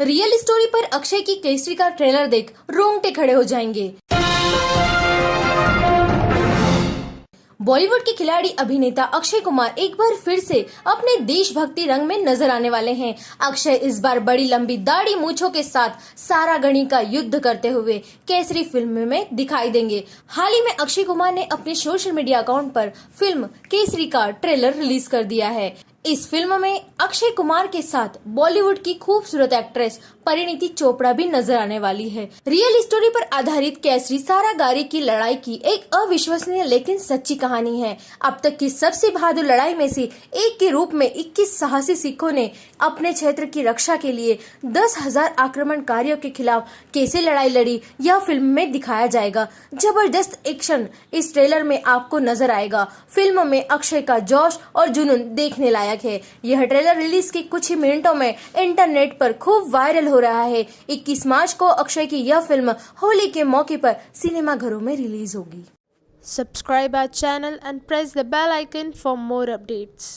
Real story पर अक्षय की केसरी का ट्रेलर देख रोंगटे खड़े हो जाएँगे। बॉलीवुड के खिलाड़ी अभिनेता अक्षय कुमार एक बार फिर से अपने देशभक्ति रंग में नज़र आने वाले हैं। अक्षय इस बार बड़ी लंबी दाढ़ी मूछों के साथ सारा गणी का युद्ध करते हुए केसरी फ़िल्म में दिखाई देंगे। हाल ही में अक्षय कुमार ने अपने सोशल मीडिया अकाउंट पर फ़िल्म केसरी का ट्रेलर रिलीज़ कर दिया है। इस फ़िल्म में अक्षय कुमार के साथ बॉलीवुड की खूबसूरत एक्ट्रेस परिणीति चोपड़ा भी नज़र आने वाली है। रियल स्टोरी पर आधारित कैसरी सारा गारी की लड़ाई की एक अविश्वसनीय लेकिन सच्ची कहानी है। अब तक की सबसे बहादुर लड़ाई में से एक के रूप में 21 साहसी सिखों ने अपने क्षेत्र की रक्षा के लिए दस हज़ार आक्रमणकारियों के खिलाफ कैसे लड़ाई लड़ी, यह फ़िल्म में दिखाया जाएगा। ज़बरदस्त एक्शन इस ट्रेलर में आपको नज़र आएगा। फ़िल्म में अक्षय का जोश और जुनून देखने लायक लायक है। यह ट्रेलर रिलीज़ के कुछ ही मिनटों में इंटरनेट पर खूब वायरल हो रहा है। 21 मार्च को अक्षय की यह फ़िल्म होली के मौके पर सिनेमाघरों में रिलीज़ होगी। Subscribe our channel and press the bell icon for more updates.